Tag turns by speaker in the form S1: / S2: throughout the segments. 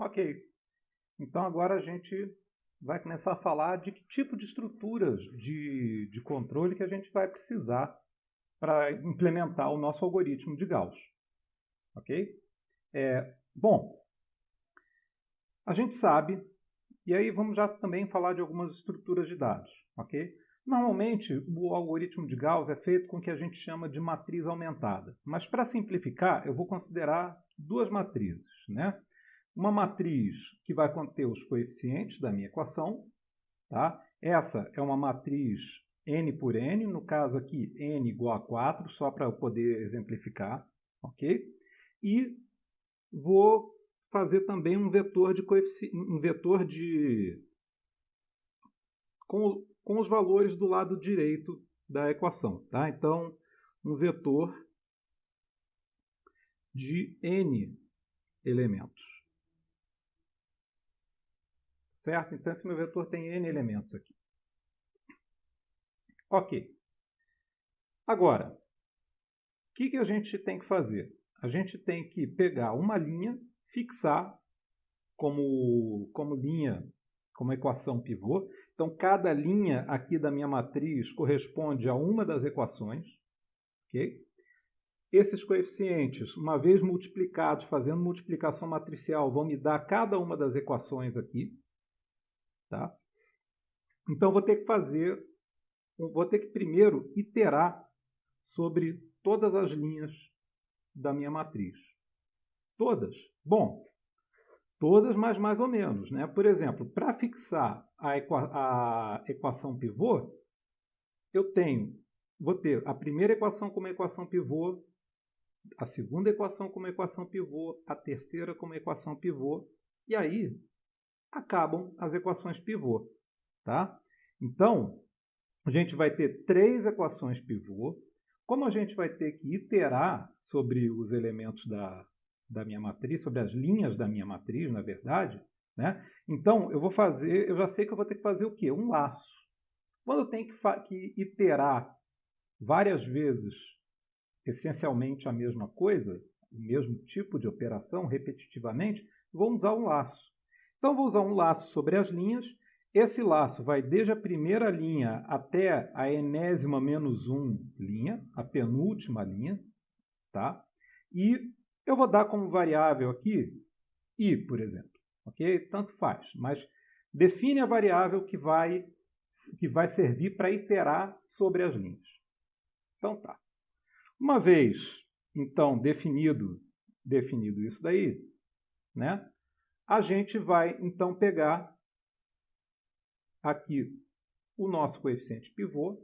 S1: Ok. Então agora a gente vai começar a falar de que tipo de estruturas de, de controle que a gente vai precisar para implementar o nosso algoritmo de Gauss. Ok? É, bom, a gente sabe, e aí vamos já também falar de algumas estruturas de dados. Ok? Normalmente, o algoritmo de Gauss é feito com o que a gente chama de matriz aumentada. Mas para simplificar, eu vou considerar duas matrizes. Né? Uma matriz que vai conter os coeficientes da minha equação. Tá? Essa é uma matriz n por n, no caso aqui n igual a 4, só para eu poder exemplificar. ok? E vou fazer também um vetor de um vetor de com, com os valores do lado direito da equação. Tá? Então, um vetor de n elementos. Certo? Então, esse meu vetor tem n elementos aqui. Ok. Agora, o que, que a gente tem que fazer? A gente tem que pegar uma linha, fixar como, como linha, como equação pivô. Então, cada linha aqui da minha matriz corresponde a uma das equações. Okay? Esses coeficientes, uma vez multiplicados, fazendo multiplicação matricial, vão me dar cada uma das equações aqui. Tá? Então, vou ter que fazer, vou ter que primeiro iterar sobre todas as linhas da minha matriz. Todas? Bom, todas, mas mais ou menos. Né? Por exemplo, para fixar a, equa a equação pivô, eu tenho, vou ter a primeira equação como equação pivô, a segunda equação como equação pivô, a terceira como equação pivô, e aí acabam as equações pivô. Tá? Então, a gente vai ter três equações pivô. Como a gente vai ter que iterar sobre os elementos da, da minha matriz, sobre as linhas da minha matriz, na verdade, né? então eu vou fazer, eu já sei que eu vou ter que fazer o quê? Um laço. Quando eu tenho que, que iterar várias vezes essencialmente a mesma coisa, o mesmo tipo de operação, repetitivamente, vou usar um laço. Então, vou usar um laço sobre as linhas. Esse laço vai desde a primeira linha até a enésima menos 1 linha, a penúltima linha. Tá? E eu vou dar como variável aqui i, por exemplo. ok? Tanto faz, mas define a variável que vai, que vai servir para iterar sobre as linhas. Então tá. Uma vez, então, definido, definido isso daí, né? A gente vai então pegar aqui o nosso coeficiente pivô,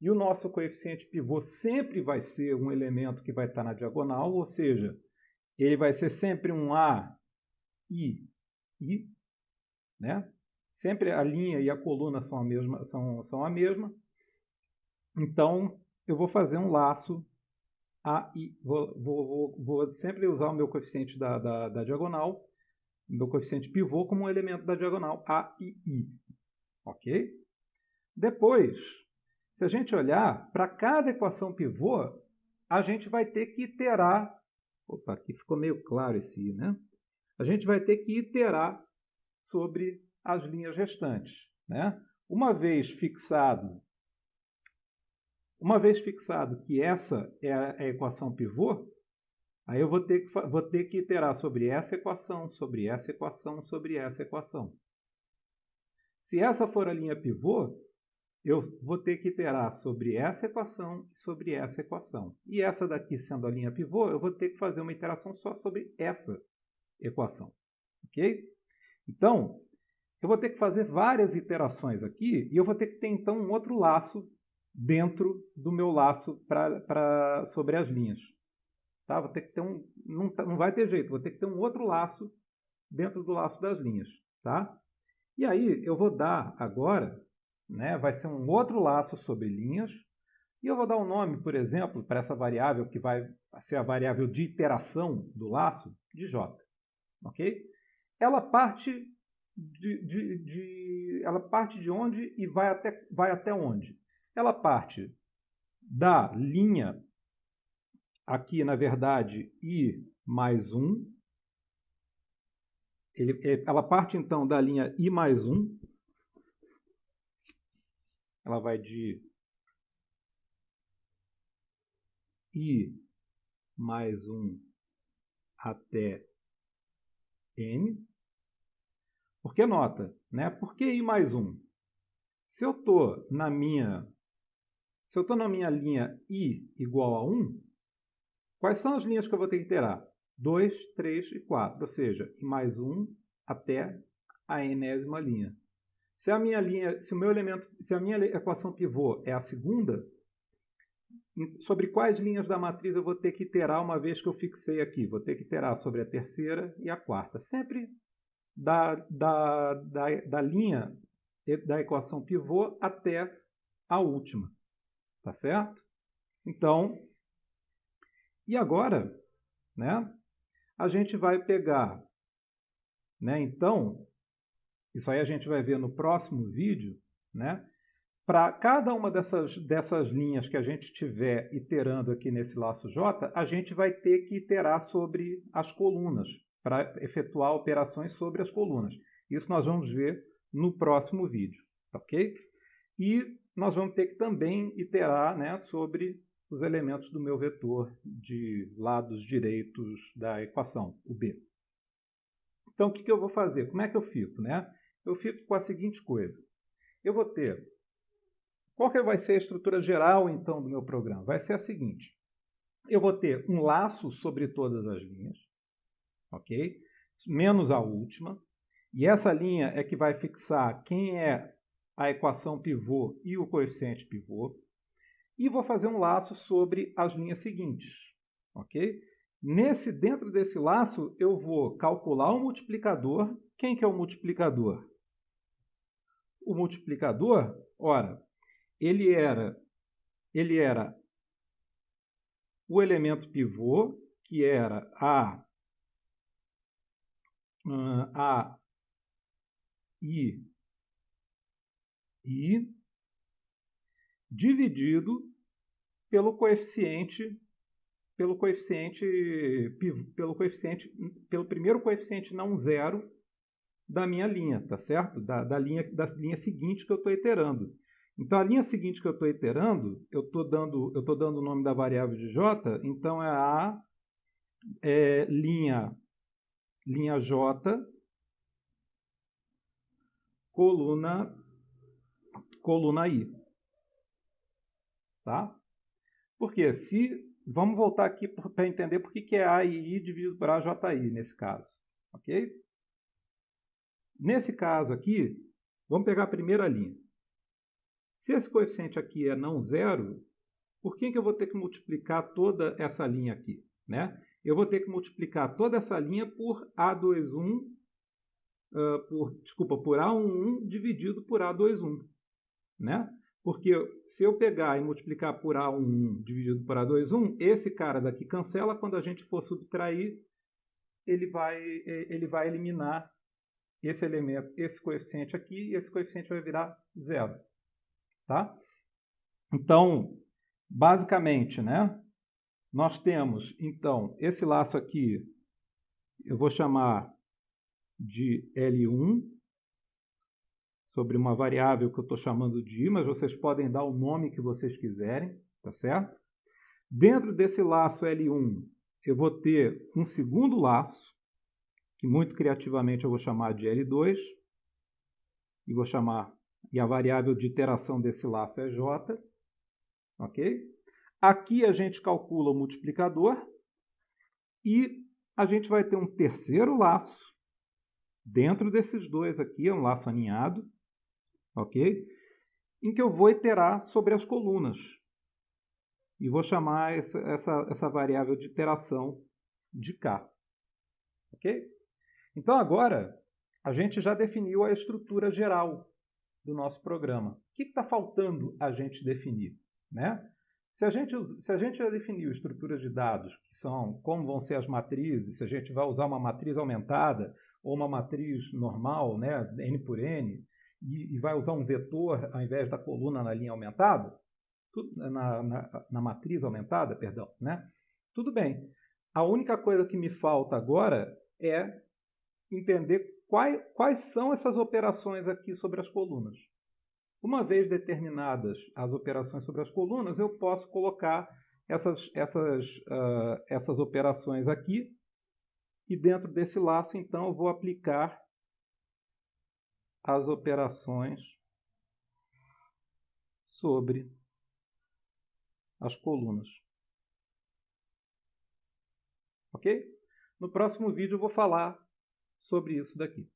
S1: e o nosso coeficiente pivô sempre vai ser um elemento que vai estar na diagonal, ou seja, ele vai ser sempre um A, I, I, né? Sempre a linha e a coluna são a mesma. São, são a mesma. Então, eu vou fazer um laço A, I. Vou, vou, vou, vou sempre usar o meu coeficiente da, da, da diagonal meu coeficiente pivô como um elemento da diagonal A e I. Ok? Depois, se a gente olhar, para cada equação pivô, a gente vai ter que iterar. Opa, aqui ficou meio claro esse I, né? A gente vai ter que iterar sobre as linhas restantes. Né? Uma vez fixado, uma vez fixado que essa é a equação pivô, Aí eu vou ter, que, vou ter que iterar sobre essa equação, sobre essa equação, sobre essa equação. Se essa for a linha pivô, eu vou ter que iterar sobre essa equação e sobre essa equação. E essa daqui sendo a linha pivô, eu vou ter que fazer uma iteração só sobre essa equação. Ok? Então, eu vou ter que fazer várias iterações aqui e eu vou ter que ter então um outro laço dentro do meu laço pra, pra, sobre as linhas. Tá? Vou ter que ter um, não, tá, não vai ter jeito, vou ter que ter um outro laço dentro do laço das linhas. Tá? E aí eu vou dar agora, né, vai ser um outro laço sobre linhas, e eu vou dar um nome, por exemplo, para essa variável que vai ser a variável de iteração do laço, de j. Ok? Ela parte de, de, de, ela parte de onde e vai até, vai até onde? Ela parte da linha aqui, na verdade, i mais 1, ele, ela parte então da linha I mais 1. Ela vai de I mais 1 até N. Porque nota, né? Por que I mais 1? Se eu estou na minha se eu estou na minha linha I igual a 1, quais são as linhas que eu vou ter que iterar? 2, 3 e 4, ou seja, mais 1 até a enésima linha. Se a minha linha, se o meu elemento, se a minha equação pivô é a segunda, sobre quais linhas da matriz eu vou ter que iterar uma vez que eu fixei aqui? Vou ter que iterar sobre a terceira e a quarta. Sempre da, da, da, da linha da equação pivô até a última. Tá certo? Então, e agora, né? A gente vai pegar, né? Então, isso aí a gente vai ver no próximo vídeo, né? Para cada uma dessas, dessas linhas que a gente estiver iterando aqui nesse laço J, a gente vai ter que iterar sobre as colunas, para efetuar operações sobre as colunas. Isso nós vamos ver no próximo vídeo, ok? E nós vamos ter que também iterar né, sobre os elementos do meu vetor de lados direitos da equação, o B. Então, o que, eu vou fazer? Como é que eu fico? Né? Eu fico com a seguinte coisa. Eu vou ter... Qual que vai ser a estrutura geral, então, do meu programa? Vai ser a seguinte. Eu vou ter um laço sobre todas as linhas, ok? Menos a última. E essa linha é que vai fixar quem é a equação pivô e o coeficiente pivô. E vou fazer um laço sobre as linhas seguintes. ok? Nesse, dentro desse laço, eu vou calcular o multiplicador. Quem que é o multiplicador? O multiplicador, ora, ele era, ele era o elemento pivô, que era a, a I i dividido pelo coeficiente pelo coeficiente pelo coeficiente pelo primeiro coeficiente não zero da minha linha, tá certo? Da, da linha da linha seguinte que eu estou iterando. Então a linha seguinte que eu estou iterando, eu estou dando eu estou dando o nome da variável de j, então é a é, linha linha j coluna coluna I. Tá? Porque se... Vamos voltar aqui para entender por que é A e I dividido por AJI nesse caso. Ok? Nesse caso aqui, vamos pegar a primeira linha. Se esse coeficiente aqui é não zero, por que, que eu vou ter que multiplicar toda essa linha aqui? Né? Eu vou ter que multiplicar toda essa linha por A21, uh, por, desculpa, por A11 dividido por A21 né? Porque se eu pegar e multiplicar por A1 dividido por A21, esse cara daqui cancela, quando a gente for subtrair, ele vai, ele vai eliminar esse elemento, esse coeficiente aqui, e esse coeficiente vai virar zero. Tá? Então, basicamente, né, nós temos, então, esse laço aqui, eu vou chamar de L1, sobre uma variável que eu estou chamando de i, mas vocês podem dar o nome que vocês quiserem, tá certo? Dentro desse laço L1, eu vou ter um segundo laço, que muito criativamente eu vou chamar de L2, e vou chamar, e a variável de iteração desse laço é J, ok? Aqui a gente calcula o multiplicador, e a gente vai ter um terceiro laço, dentro desses dois aqui, é um laço aninhado, ok? Em que eu vou iterar sobre as colunas. E vou chamar essa, essa, essa variável de iteração de K. Ok? Então agora a gente já definiu a estrutura geral do nosso programa. O que está faltando a gente definir? Né? Se a, gente, se a gente já definiu estruturas de dados, que são como vão ser as matrizes, se a gente vai usar uma matriz aumentada ou uma matriz normal, né, N por N, e, e vai usar um vetor ao invés da coluna na linha aumentada, na, na, na matriz aumentada, perdão, né? Tudo bem. A única coisa que me falta agora é entender quais, quais são essas operações aqui sobre as colunas. Uma vez determinadas as operações sobre as colunas, eu posso colocar essas, essas, uh, essas operações aqui e dentro desse laço, então, eu vou aplicar as operações sobre as colunas. Ok? No próximo vídeo eu vou falar sobre isso daqui.